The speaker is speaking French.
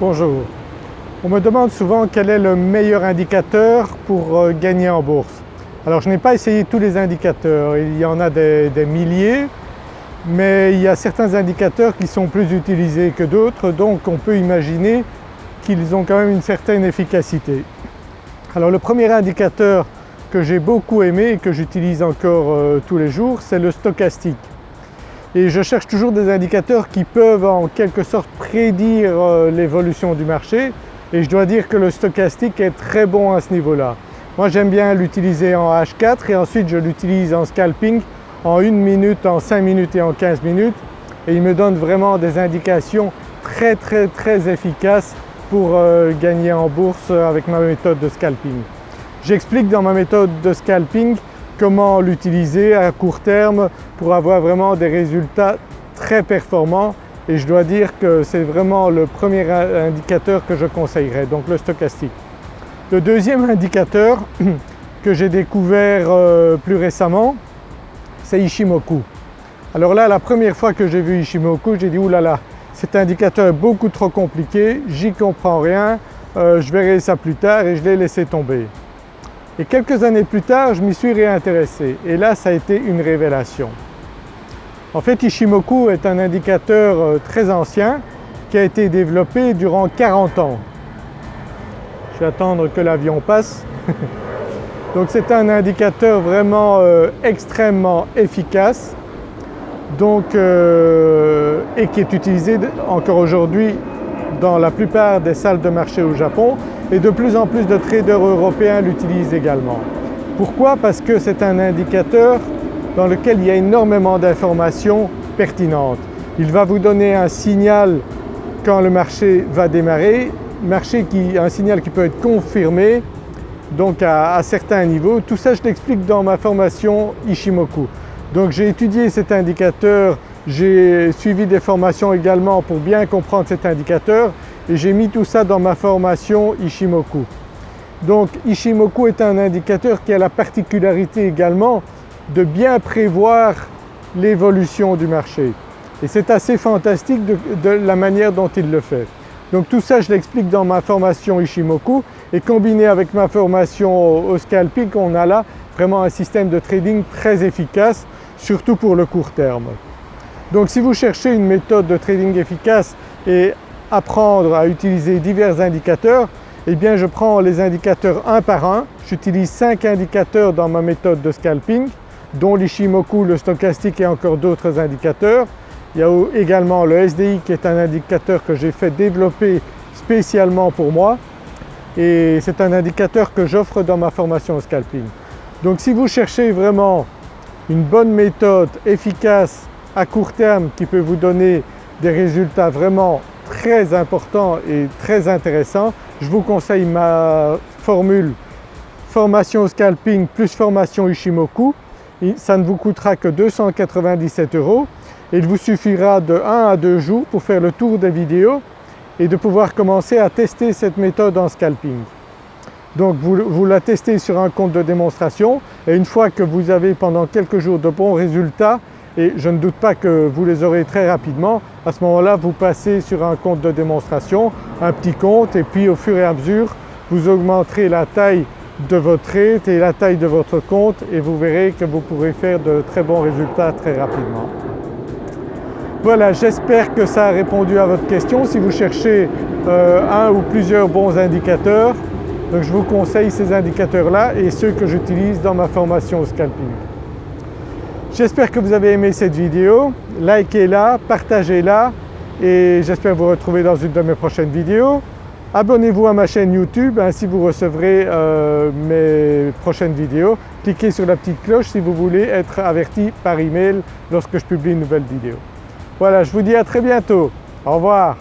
Bonjour. On me demande souvent quel est le meilleur indicateur pour euh, gagner en bourse. Alors je n'ai pas essayé tous les indicateurs, il y en a des, milliers, mais il y a certains indicateurs qui sont plus utilisés que d'autres donc on peut imaginer qu'ils ont quand même une certaine efficacité. Alors le premier indicateur que j'ai beaucoup aimé et que j'utilise encore euh, tous les jours c'est le stochastique et je cherche toujours des indicateurs qui peuvent en quelque sorte prédire euh, l'évolution du marché et je dois dire que le stochastique est très bon à ce niveau-là. Moi j'aime bien l'utiliser en H4 et ensuite je l'utilise en scalping en 1 minute, en 5 minutes et en 15 minutes et il me donne vraiment des indications très très très efficaces pour euh, gagner en bourse avec ma méthode de scalping. J'explique dans ma méthode de scalping comment l'utiliser à court terme pour avoir vraiment des résultats très performants et je dois dire que c'est vraiment le premier indicateur que je conseillerais, donc le stochastique. Le deuxième indicateur que j'ai découvert euh, plus récemment, c'est Ishimoku. Alors là, la première fois que j'ai vu Ishimoku, j'ai dit « oulala, cet indicateur est beaucoup trop compliqué, j'y comprends rien, euh, je verrai ça plus tard » et je l'ai laissé tomber. Et quelques années plus tard, je m'y suis réintéressé et là ça a été une révélation. En fait Ishimoku est un indicateur euh, très ancien qui a été développé durant 40 ans. Je vais attendre que l'avion passe. Donc c'est un indicateur vraiment euh, extrêmement efficace donc, euh, et qui est utilisé encore aujourd'hui dans la plupart des salles de marché au Japon et de plus en plus de traders européens l'utilisent également. Pourquoi? Parce que c'est un indicateur dans lequel il y a énormément d'informations pertinentes. Il va vous donner un signal quand le marché va démarrer, marché qui, un signal qui peut être confirmé donc à, à certains niveaux. Tout ça je l'explique dans ma formation Ishimoku. Donc j'ai étudié cet indicateur, j'ai suivi des formations également pour bien comprendre cet indicateur et j'ai mis tout ça dans ma formation Ishimoku. Donc Ishimoku est un indicateur qui a la particularité également de bien prévoir l'évolution du marché et c'est assez fantastique de, la manière dont il le fait. Donc tout ça je l'explique dans ma formation Ishimoku et combiné avec ma formation au scalping on a là vraiment un système de trading très efficace surtout pour le court terme. Donc si vous cherchez une méthode de trading efficace et apprendre à utiliser divers indicateurs, eh bien je prends les indicateurs un par un. J'utilise 5 indicateurs dans ma méthode de scalping dont l'Ishimoku, le stochastique et encore d'autres indicateurs. Il y a également le SDI qui est un indicateur que j'ai fait développer spécialement pour moi et c'est un indicateur que j'offre dans ma formation scalping. Donc si vous cherchez vraiment une bonne méthode efficace à court terme qui peut vous donner des résultats vraiment très importants et très intéressants, je vous conseille ma formule formation scalping plus formation Ishimoku. Ça ne vous coûtera que 297 euros il vous suffira de 1 à 2 jours pour faire le tour des vidéos et de pouvoir commencer à tester cette méthode en scalping. Donc vous, vous, la testez sur un compte de démonstration et une fois que vous avez pendant quelques jours de bons résultats, et je ne doute pas que vous les aurez très rapidement, à ce moment-là vous passez sur un compte de démonstration, un petit compte et puis au fur et à mesure vous augmenterez la taille de votre trade et la taille de votre compte et vous verrez que vous pourrez faire de très bons résultats très rapidement. Voilà, j'espère que ça a répondu à votre question. Si vous cherchez euh, un ou plusieurs bons indicateurs, je vous conseille ces indicateurs-là et ceux que j'utilise dans ma formation au scalping. J'espère que vous avez aimé cette vidéo, likez-la, partagez-la et j'espère vous retrouver dans une de mes prochaines vidéos. Abonnez-vous à ma chaîne YouTube, ainsi vous recevrez euh, mes prochaines vidéos. Cliquez sur la petite cloche si vous voulez être averti par email lorsque je publie une nouvelle vidéo. Voilà, je vous dis à très bientôt. Au revoir.